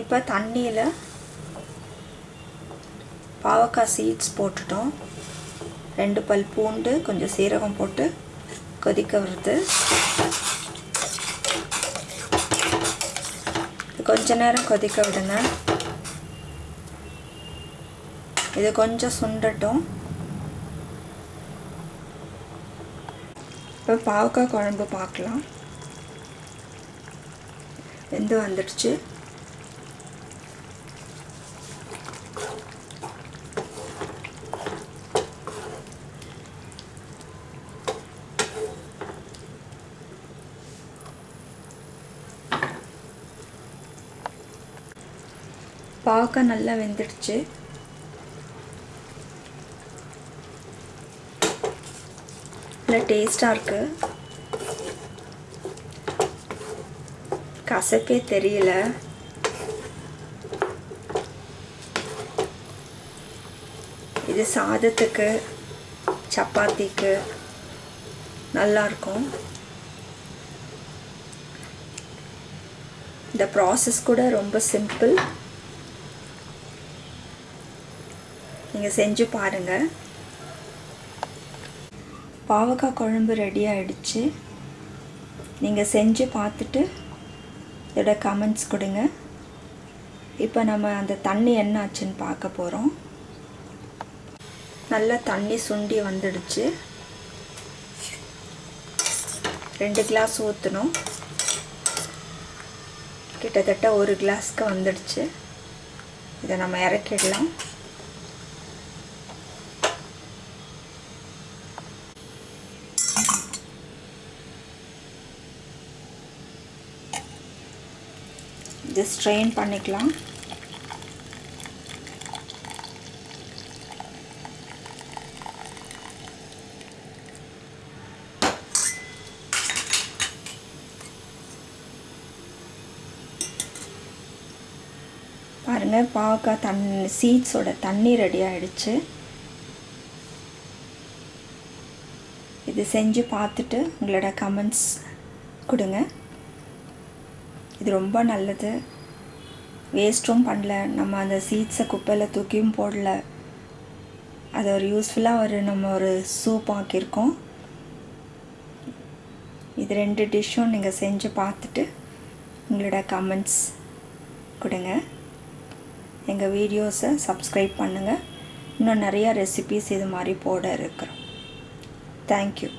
இப்போ தண்ணியில் பாவக்காய் சீட்ஸ் போட்டுட்டோம். ரெண்டு பல் பூண்டு கொஞ்சம் சீரகம் போட்டு கொதிக்க வருது கொஞ்ச நேரம் கொதிக்க விடுங்க. இது கொஞ்சம் சுண்டட்டும். இப்போ பாவக்காய் குழம்பு பார்க்கலாம். வெந்து வந்துடுச்சு. பார்க்க நல்லா வெந்துடுச்சு. நல்லா டேஸ்டாக இருக்குது கசப்பே தெரியல. இது சாதத்துக்கு சப்பாத்திக்கு நல்லாயிருக்கும் இந்த ப்ராசஸ் கூட ரொம்ப சிம்பிள் நீங்கள் செஞ்சு பாருங்கள் பாவக்காய் குழம்பு ரெடி ஆகிடுச்சு நீங்கள் செஞ்சு பார்த்துட்டு இதோட கமெண்ட்ஸ் கொடுங்க. இப்போ நம்ம அந்த தண்ணி என்ன ஆச்சுன்னு பார்க்க போகிறோம் நல்லா தண்ணி சுண்டி வந்துடுச்சு. ரெண்டு கிளாஸ் ஊற்றணும் கிட்டத்தட்ட ஒரு கிளாஸ்க்கு வந்துடுச்சு. இதை நம்ம இறக்கிடலாம். இது ஸ்ட்ரெயின் பண்ணிக்கலாம். பாருங்கள் பாவக்காய் தண் சீட்ஸோட தண்ணி ரெடி ஆகிடுச்சு இது செஞ்சு பார்த்துட்டு உங்களோட கமெண்ட்ஸ் கொடுங்க. இது ரொம்ப நல்லது. வேஸ்ட்டும் பண்ணல. நம்ம அந்த சீட்ஸை குப்பையில் தூக்கியும் போடல. அது ஒரு யூஸ்ஃபுல்லாக ஒரு நம்ம ஒரு சூப் ஆக்கியிருக்கோம். இது ரெண்டு டிஷ்ஷும் நீங்கள் செஞ்சு பார்த்துட்டு உங்களோட கமெண்ட்ஸ் கொடுங்க. எங்கள் வீடியோஸை சப்ஸ்கிரைப் பண்ணுங்கள் இன்னும் நிறையா ரெசிபீஸ் இது மாதிரி போட இருக்கிறோம். தேங்க்யூ